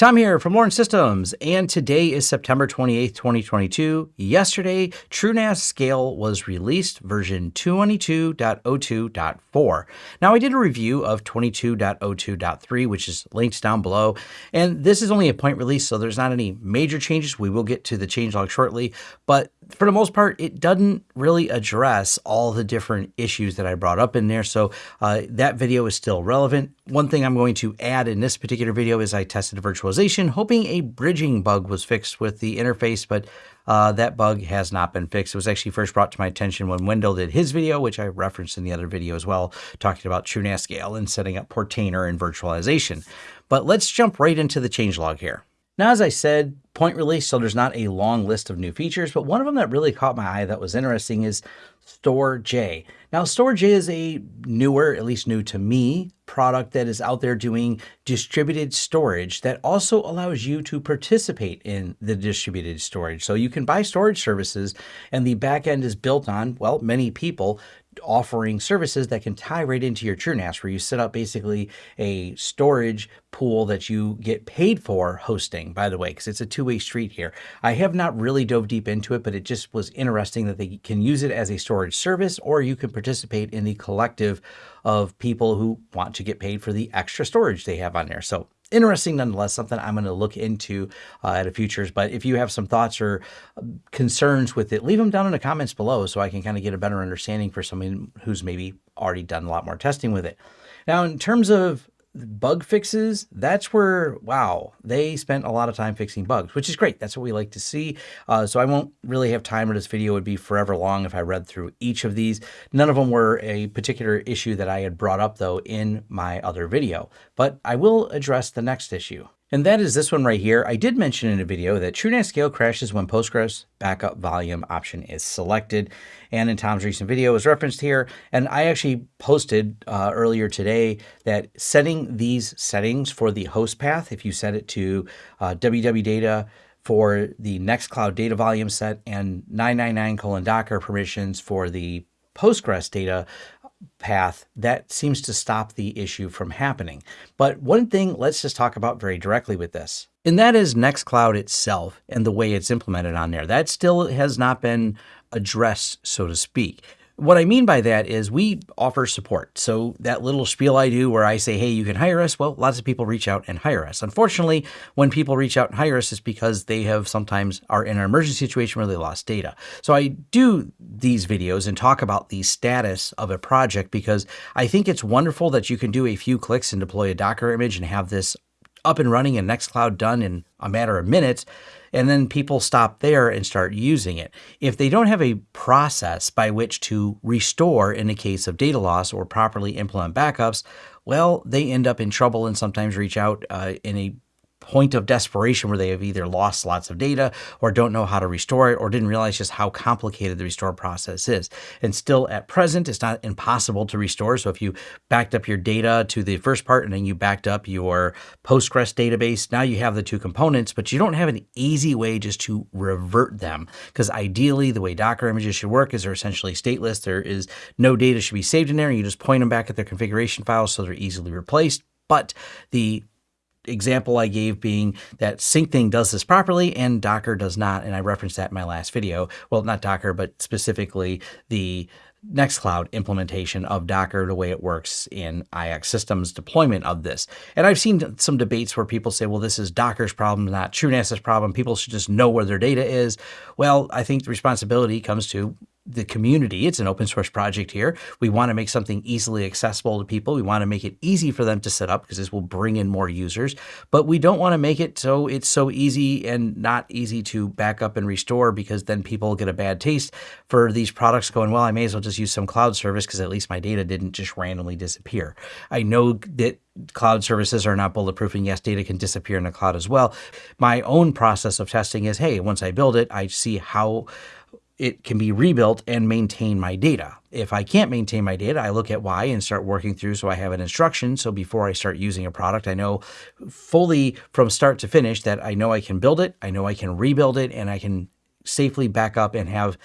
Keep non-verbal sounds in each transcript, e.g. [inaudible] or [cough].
Tom here from Lawrence Systems, and today is September 28th, 2022. Yesterday, TrueNAS Scale was released version 22.02.4. Now, I did a review of 22.02.3, which is linked down below, and this is only a point release, so there's not any major changes. We will get to the changelog shortly, but for the most part, it doesn't really address all the different issues that I brought up in there. So uh, that video is still relevant. One thing I'm going to add in this particular video is I tested virtualization, hoping a bridging bug was fixed with the interface, but uh, that bug has not been fixed. It was actually first brought to my attention when Wendell did his video, which I referenced in the other video as well, talking about TrueNAS Scale and setting up Portainer and virtualization. But let's jump right into the changelog here. Now, as I said, point release, so there's not a long list of new features, but one of them that really caught my eye that was interesting is Storj. Now, Storj is a newer, at least new to me, product that is out there doing distributed storage that also allows you to participate in the distributed storage. So you can buy storage services and the backend is built on, well, many people offering services that can tie right into your TrueNAS, where you set up basically a storage pool that you get paid for hosting, by the way, because it's a two-way street here. I have not really dove deep into it, but it just was interesting that they can use it as a storage service, or you can participate in the collective of people who want to get paid for the extra storage they have on there. So interesting nonetheless, something I'm going to look into uh, at a futures. But if you have some thoughts or um, concerns with it, leave them down in the comments below so I can kind of get a better understanding for someone who's maybe already done a lot more testing with it. Now, in terms of bug fixes, that's where, wow, they spent a lot of time fixing bugs, which is great. That's what we like to see. Uh, so I won't really have time or this video would be forever long if I read through each of these. None of them were a particular issue that I had brought up though in my other video, but I will address the next issue and that is this one right here. I did mention in a video that TrueNAS Scale crashes when Postgres backup volume option is selected, and in Tom's recent video is referenced here. And I actually posted uh, earlier today that setting these settings for the host path, if you set it to uh, www for the Nextcloud data volume set and 999 colon Docker permissions for the Postgres data path, that seems to stop the issue from happening. But one thing let's just talk about very directly with this, and that is Nextcloud itself and the way it's implemented on there. That still has not been addressed, so to speak. What I mean by that is we offer support. So that little spiel I do where I say, hey, you can hire us, well, lots of people reach out and hire us. Unfortunately, when people reach out and hire us, it's because they have sometimes are in an emergency situation where they lost data. So I do these videos and talk about the status of a project because I think it's wonderful that you can do a few clicks and deploy a Docker image and have this up and running and Nextcloud done in a matter of minutes and then people stop there and start using it. If they don't have a process by which to restore in the case of data loss or properly implement backups, well, they end up in trouble and sometimes reach out uh, in a point of desperation where they have either lost lots of data or don't know how to restore it or didn't realize just how complicated the restore process is. And still at present, it's not impossible to restore. So if you backed up your data to the first part and then you backed up your Postgres database, now you have the two components, but you don't have an easy way just to revert them. Because ideally, the way Docker images should work is they're essentially stateless. There is no data should be saved in there. You just point them back at their configuration files so they're easily replaced. But the example I gave being that Syncthing does this properly and Docker does not. And I referenced that in my last video. Well, not Docker, but specifically the Nextcloud implementation of Docker, the way it works in IX systems deployment of this. And I've seen some debates where people say, well, this is Docker's problem, not TrueNAS's problem. People should just know where their data is. Well, I think the responsibility comes to the community. It's an open source project here. We want to make something easily accessible to people. We want to make it easy for them to set up because this will bring in more users, but we don't want to make it so it's so easy and not easy to back up and restore because then people get a bad taste for these products going, well, I may as well just use some cloud service because at least my data didn't just randomly disappear. I know that cloud services are not bulletproof and yes, data can disappear in the cloud as well. My own process of testing is, hey, once I build it, I see how it can be rebuilt and maintain my data. If I can't maintain my data, I look at why and start working through so I have an instruction. So before I start using a product, I know fully from start to finish that I know I can build it, I know I can rebuild it, and I can safely back up and have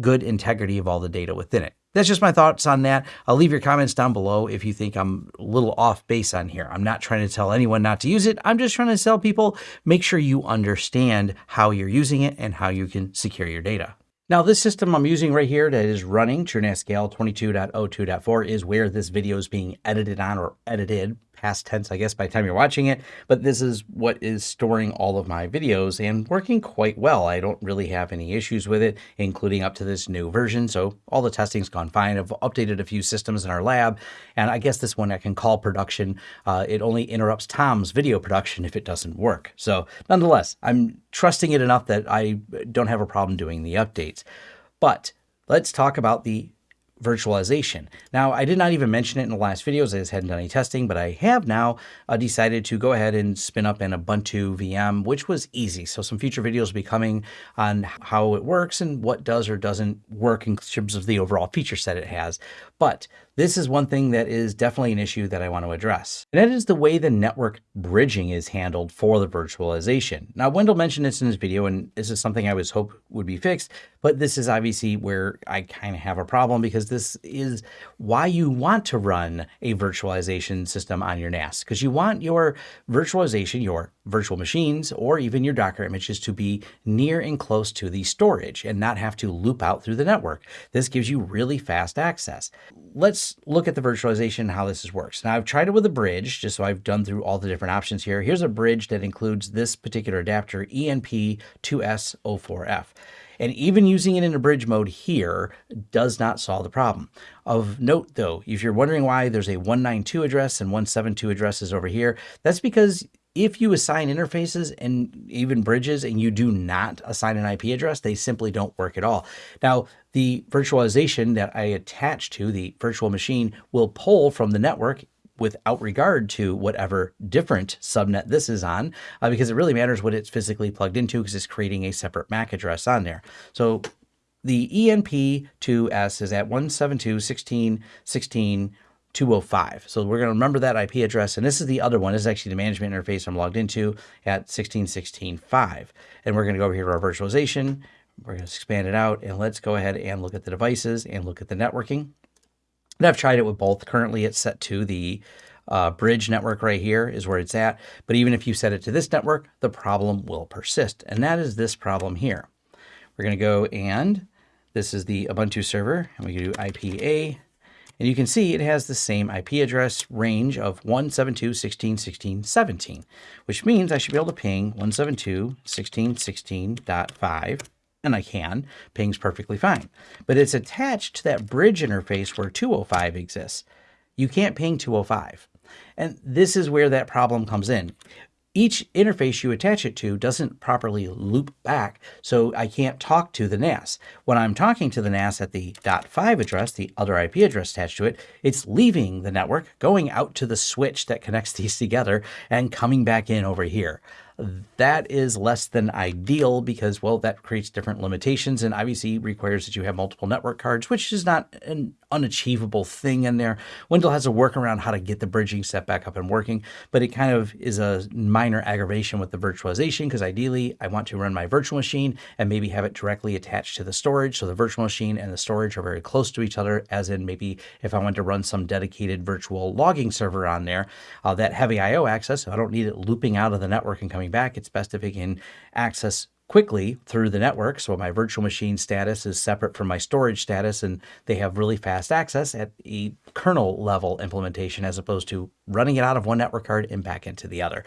good integrity of all the data within it. that's just my thoughts on that. I'll leave your comments down below if you think I'm a little off base on here. I'm not trying to tell anyone not to use it. I'm just trying to tell people, make sure you understand how you're using it and how you can secure your data. Now this system I'm using right here that is running TrueNAS Scale 22.02.4 is where this video is being edited on or edited past tense, I guess, by the time you're watching it, but this is what is storing all of my videos and working quite well. I don't really have any issues with it, including up to this new version. So all the testing's gone fine. I've updated a few systems in our lab, and I guess this one I can call production. Uh, it only interrupts Tom's video production if it doesn't work. So nonetheless, I'm trusting it enough that I don't have a problem doing the updates. But let's talk about the virtualization. Now, I did not even mention it in the last videos. I just hadn't done any testing, but I have now uh, decided to go ahead and spin up an Ubuntu VM, which was easy. So some future videos will be coming on how it works and what does or doesn't work in terms of the overall feature set it has. But this is one thing that is definitely an issue that I want to address. And that is the way the network bridging is handled for the virtualization. Now, Wendell mentioned this in his video, and this is something I was hope would be fixed, but this is obviously where I kind of have a problem because this is why you want to run a virtualization system on your NAS, because you want your virtualization, your virtual machines, or even your Docker images to be near and close to the storage and not have to loop out through the network. This gives you really fast access. Let's look at the virtualization and how this works. Now I've tried it with a bridge, just so I've done through all the different options here. Here's a bridge that includes this particular adapter, ENP2S04F. And even using it in a bridge mode here does not solve the problem. Of note though, if you're wondering why there's a 192 address and 172 addresses over here, that's because if you assign interfaces and even bridges and you do not assign an IP address, they simply don't work at all. Now, the virtualization that I attach to the virtual machine will pull from the network without regard to whatever different subnet this is on, uh, because it really matters what it's physically plugged into because it's creating a separate MAC address on there. So the ENP2S is at 172.16.16 205. So we're going to remember that IP address. And this is the other one. This is actually the management interface I'm logged into at 16.16.5. And we're going to go over here to our virtualization. We're going to expand it out and let's go ahead and look at the devices and look at the networking. And I've tried it with both. Currently it's set to the uh, bridge network right here is where it's at. But even if you set it to this network, the problem will persist. And that is this problem here. We're going to go and this is the Ubuntu server and we can do IPA and you can see it has the same IP address range of 172.16.16.17, which means I should be able to ping 172.16.16.5 and I can, ping's perfectly fine. But it's attached to that bridge interface where 205 exists. You can't ping 205. And this is where that problem comes in each interface you attach it to doesn't properly loop back, so I can't talk to the NAS. When I'm talking to the NAS at the .5 address, the other IP address attached to it, it's leaving the network, going out to the switch that connects [laughs] these together, and coming back in over here. That is less than ideal because, well, that creates different limitations and obviously requires that you have multiple network cards, which is not an unachievable thing in there. Wendell has a workaround how to get the bridging set back up and working, but it kind of is a minor aggravation with the virtualization because ideally I want to run my virtual machine and maybe have it directly attached to the storage. So the virtual machine and the storage are very close to each other, as in maybe if I want to run some dedicated virtual logging server on there, uh, that heavy IO access, I don't need it looping out of the network and coming coming back, it's best if it can access quickly through the network. So my virtual machine status is separate from my storage status and they have really fast access at a kernel level implementation as opposed to running it out of one network card and back into the other.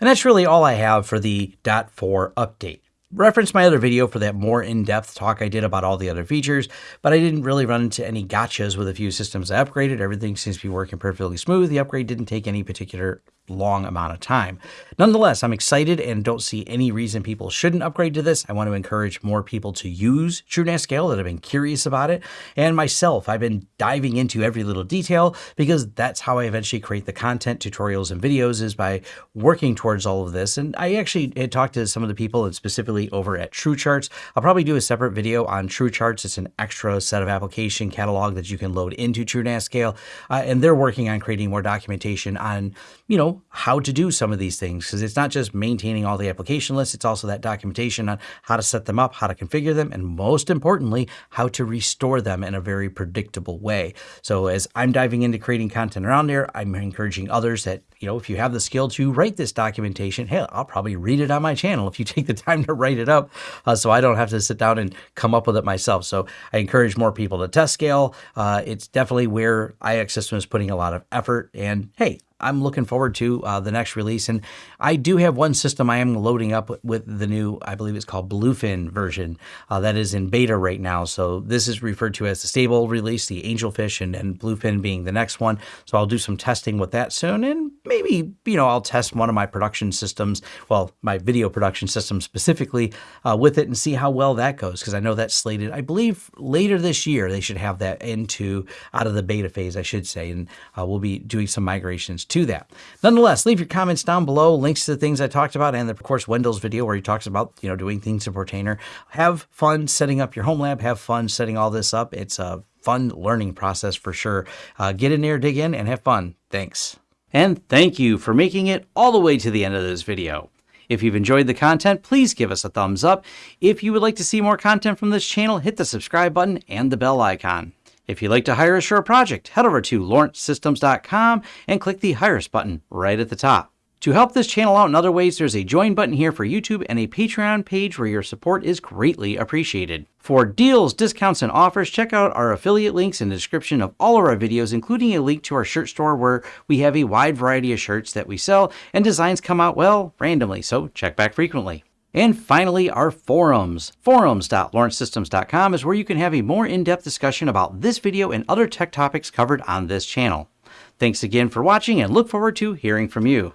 And that's really all I have for the .4 update reference my other video for that more in-depth talk I did about all the other features, but I didn't really run into any gotchas with a few systems I upgraded. Everything seems to be working perfectly smooth. The upgrade didn't take any particular long amount of time. Nonetheless, I'm excited and don't see any reason people shouldn't upgrade to this. I want to encourage more people to use TrueNAS Scale that have been curious about it. And myself, I've been diving into every little detail because that's how I eventually create the content, tutorials, and videos is by working towards all of this. And I actually had talked to some of the people and specifically over at TrueCharts. I'll probably do a separate video on TrueCharts. It's an extra set of application catalog that you can load into TrueNAS Scale. Uh, and they're working on creating more documentation on, you know, how to do some of these things because it's not just maintaining all the application lists, it's also that documentation on how to set them up, how to configure them, and most importantly, how to restore them in a very predictable way. So as I'm diving into creating content around there, I'm encouraging others that, you know, if you have the skill to write this documentation, hey, I'll probably read it on my channel if you [laughs] take the time to write it up uh, so I don't have to sit down and come up with it myself. So I encourage more people to test scale. Uh, it's definitely where IX System is putting a lot of effort. And hey, I'm looking forward to uh, the next release. And I do have one system I am loading up with the new, I believe it's called Bluefin version uh, that is in beta right now. So this is referred to as the stable release, the Angelfish and, and Bluefin being the next one. So I'll do some testing with that soon. And maybe, you know, I'll test one of my production systems, well, my video production system specifically uh, with it and see how well that goes. Because I know that's slated, I believe later this year, they should have that into out of the beta phase, I should say. And uh, we'll be doing some migrations to that. Nonetheless, leave your comments down below, links to the things I talked about, and of course Wendell's video where he talks about you know doing things in Portainer. Have fun setting up your home lab. Have fun setting all this up. It's a fun learning process for sure. Uh, get in there, dig in, and have fun. Thanks. And thank you for making it all the way to the end of this video. If you've enjoyed the content, please give us a thumbs up. If you would like to see more content from this channel, hit the subscribe button and the bell icon. If you'd like to hire a project, head over to lawrencesystems.com and click the Hire Us button right at the top. To help this channel out in other ways, there's a join button here for YouTube and a Patreon page where your support is greatly appreciated. For deals, discounts, and offers, check out our affiliate links in the description of all of our videos, including a link to our shirt store where we have a wide variety of shirts that we sell and designs come out, well, randomly, so check back frequently. And finally, our forums. Forums.lawrencesystems.com is where you can have a more in-depth discussion about this video and other tech topics covered on this channel. Thanks again for watching and look forward to hearing from you.